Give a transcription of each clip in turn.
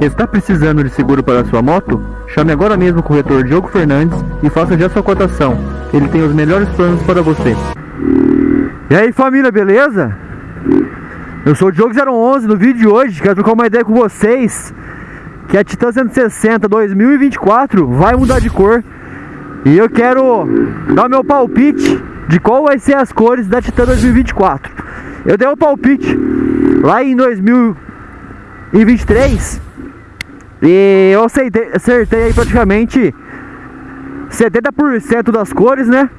Está precisando de seguro para sua moto? Chame agora mesmo o corretor Diogo Fernandes e faça já sua cotação. Ele tem os melhores planos para você. E aí família, beleza? Eu sou o Diogo 011, no vídeo de hoje quero trocar uma ideia com vocês que a Titan 160 2024 vai mudar de cor e eu quero dar meu palpite de qual vai ser as cores da Titan 2024. Eu dei o um palpite lá em 2023 e eu acertei, acertei aí praticamente 70% das cores, né?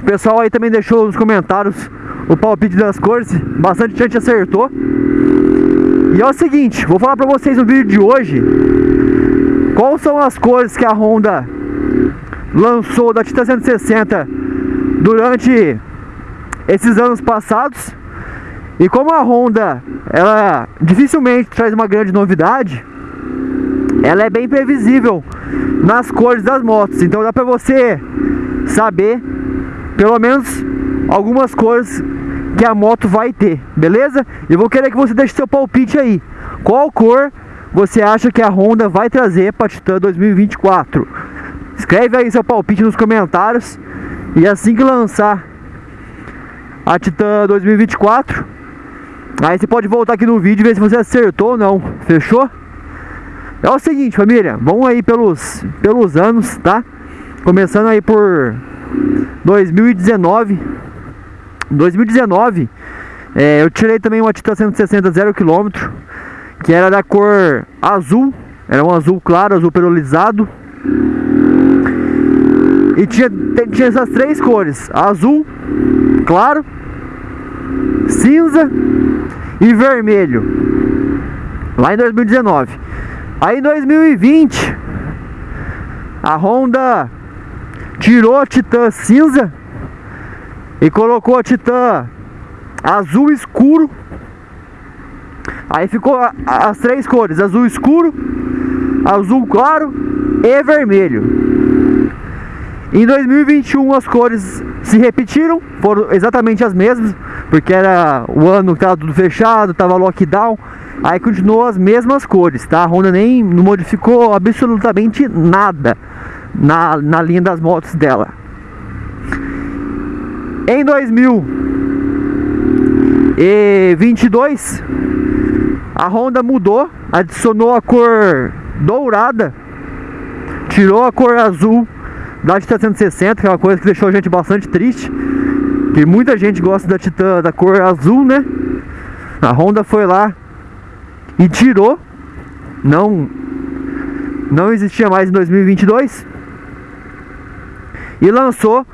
O pessoal aí também deixou nos comentários o palpite das cores, bastante gente acertou. E é o seguinte, vou falar pra vocês no vídeo de hoje quais são as cores que a Honda lançou da Titan 160 durante esses anos passados. E como a Honda, ela dificilmente traz uma grande novidade, ela é bem previsível nas cores das motos. Então dá pra você saber pelo menos algumas cores que a moto vai ter, beleza? Eu vou querer que você deixe seu palpite aí. Qual cor você acha que a Honda vai trazer para Titan 2024? Escreve aí seu palpite nos comentários e assim que lançar a Titan 2024, aí você pode voltar aqui no vídeo e ver se você acertou ou não, fechou? É o seguinte, família, vamos aí pelos, pelos anos, tá? Começando aí por 2019. 2019, é, eu tirei também uma Titan 160 0 km, que era da cor azul, era um azul claro, azul perolizado. E tinha, tinha essas três cores: azul, claro, cinza e vermelho. Lá em 2019. Aí em 2020, a Honda tirou a Titan cinza e colocou a Titan azul escuro. Aí ficou as três cores: azul escuro, azul claro e vermelho. Em 2021 as cores se repetiram, foram exatamente as mesmas, porque era o ano que estava tudo fechado, estava lockdown. Aí continuou as mesmas cores, tá? A Honda nem modificou absolutamente nada na, na linha das motos dela. Em 2022, a Honda mudou, adicionou a cor dourada, tirou a cor azul da Titan 160, que é uma coisa que deixou a gente bastante triste. Que muita gente gosta da Titan da cor azul, né? A Honda foi lá e tirou. Não não existia mais em 2022 e lançou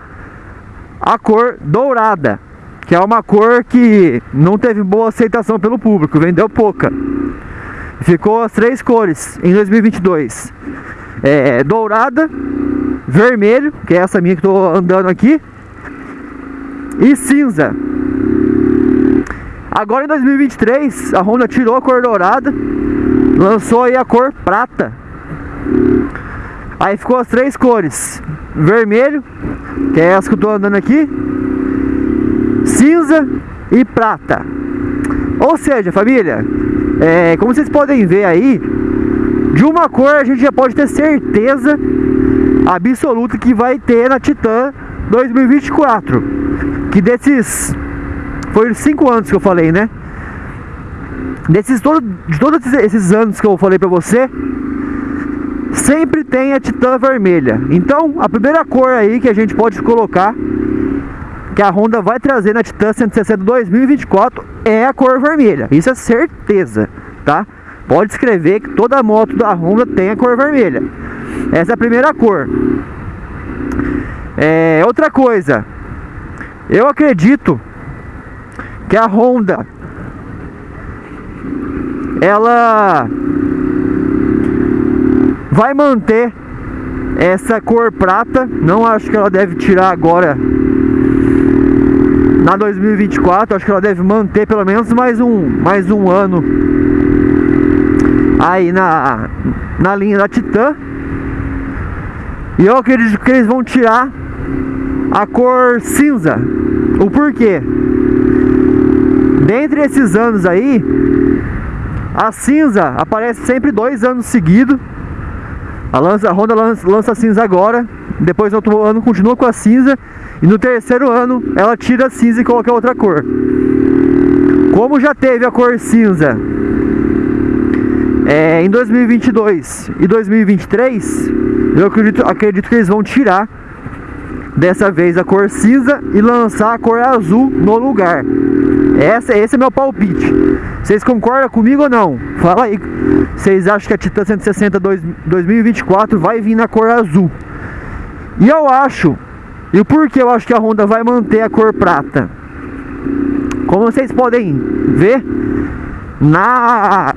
a cor dourada, que é uma cor que não teve boa aceitação pelo público, vendeu pouca. Ficou as três cores em 2022: é, dourada, vermelho, que é essa minha que estou andando aqui, e cinza. Agora em 2023, a Honda tirou a cor dourada, lançou aí a cor prata. Aí ficou as três cores: vermelho, que é essa que eu tô andando aqui, cinza e prata. Ou seja, família, é, como vocês podem ver aí, de uma cor a gente já pode ter certeza absoluta que vai ter na Titan 2024. Que desses. Foi cinco anos que eu falei, né? Desses todo, de todos esses anos que eu falei pra você, sempre tem a Titan vermelha. Então, a primeira cor aí que a gente pode colocar que a Honda vai trazer na Titan 160 2024 é a cor vermelha. Isso é certeza, tá? Pode escrever que toda moto da Honda tem a cor vermelha. Essa é a primeira cor. É, outra coisa, eu acredito que a Honda ela vai manter essa cor prata. Não acho que ela deve tirar agora na 2024. Acho que ela deve manter pelo menos mais um, mais um ano aí na, na linha da Titan. E eu acredito que eles vão tirar a cor cinza. O porquê? Dentre esses anos aí, A cinza aparece sempre dois anos seguidos. A, lança, a Honda lança, lança cinza agora, depois no outro ano continua com a cinza e no terceiro ano ela tira a cinza e coloca outra cor. Como já teve a cor cinza é, em 2022 e 2023, eu acredito, acredito que eles vão tirar dessa vez a cor cinza e lançar a cor azul no lugar. Essa, esse é meu palpite. Vocês concordam comigo ou não? Fala aí. Vocês acham que a Titan 160 2024 vai vir na cor azul? E eu acho, e o porquê eu acho que a Honda vai manter a cor prata? Como vocês podem ver, na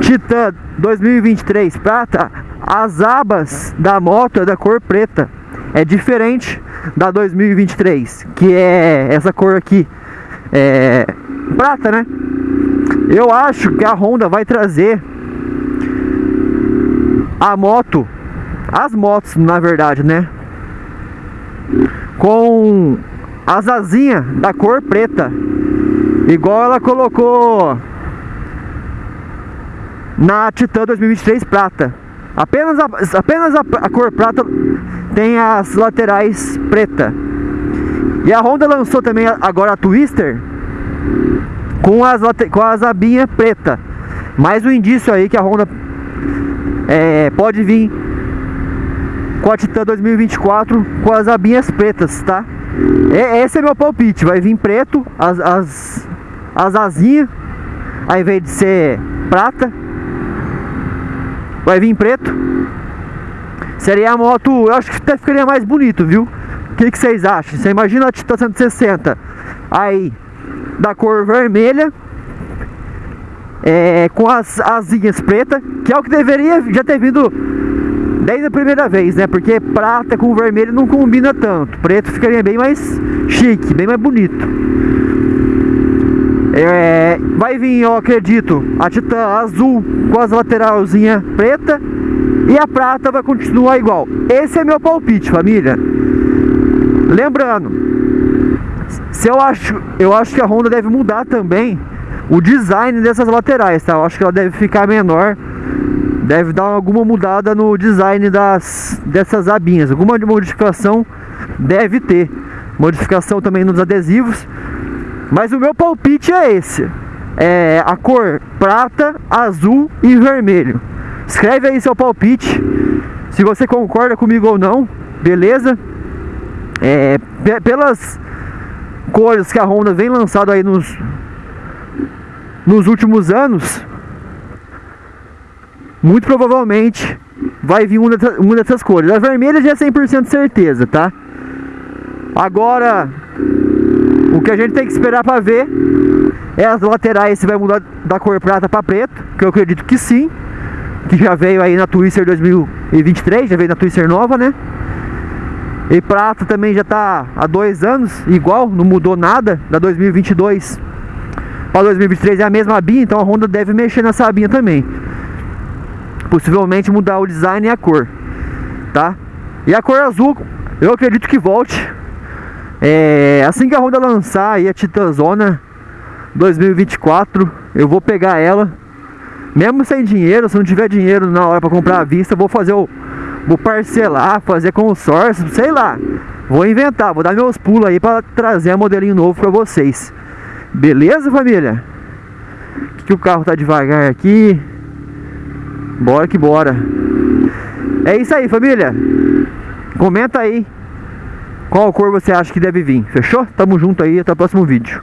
Titan 2023 prata, as abas da moto é da cor preta é diferente da 2023, que é essa cor aqui, é prata, né? Eu acho que a Honda vai trazer a moto, as motos, na verdade, né? Com as asinhas da cor preta, igual ela colocou na Titan 2023 prata. Apenas a, apenas a, a cor prata tem as laterais preta. E a Honda lançou também agora a Twister com as, com as abinhas preta. Mais um indício aí que a Honda é, pode vir com a Titan 2024 com as abinhas pretas, tá? É, esse é meu palpite, vai vir preto, as, as, as asinhas, ao invés de ser prata, vai vir preto. Seria a moto, eu acho que até ficaria mais bonito, viu? O que, que vocês acham? Você imagina a Titan 160 aí da cor vermelha é, com as asinhas pretas, que é o que deveria já ter vindo desde a primeira vez, né? Porque prata com vermelho não combina tanto. Preto ficaria bem mais chique, bem mais bonito. É, vai vir, eu acredito, a Titan azul com as lateralzinhas preta e a prata vai continuar igual. Esse é meu palpite, família. Lembrando, se eu acho, eu acho que a Honda deve mudar também o design dessas laterais, tá? Eu acho que ela deve ficar menor, deve dar alguma mudada no design das dessas abinhas, alguma modificação deve ter. Modificação também nos adesivos mas o meu palpite é esse. É a cor prata, azul e vermelho. Escreve aí seu palpite. Se você concorda comigo ou não, beleza? É, pelas cores que a Honda vem lançando aí nos, nos últimos anos, muito provavelmente vai vir uma dessas, uma dessas cores. A vermelha já é 100% certeza, tá? Agora, o que a gente tem que esperar para ver é as laterais se vai mudar da cor prata para preto, que eu acredito que sim, que já veio aí na Twister 2023, já veio na Twister nova, né? E prata também já tá há dois anos, igual, não mudou nada da 2022 para 2023 é a mesma abinha, então a Honda deve mexer nessa abinha também. Possivelmente mudar o design e a cor, tá? E a cor azul, eu acredito que volte é, assim que a Honda lançar aí a Titanzona 2024, eu vou pegar ela. Mesmo sem dinheiro, se não tiver dinheiro na hora para comprar à vista, vou fazer o vou parcelar, fazer consórcio, sei lá. Vou inventar, vou dar meus pulos aí para trazer um modelinho novo para vocês. Beleza, família? Que o carro tá devagar aqui. Bora que bora. É isso aí, família. Comenta aí qual cor você acha que deve vir? Fechou? Tamo junto aí, até o próximo vídeo.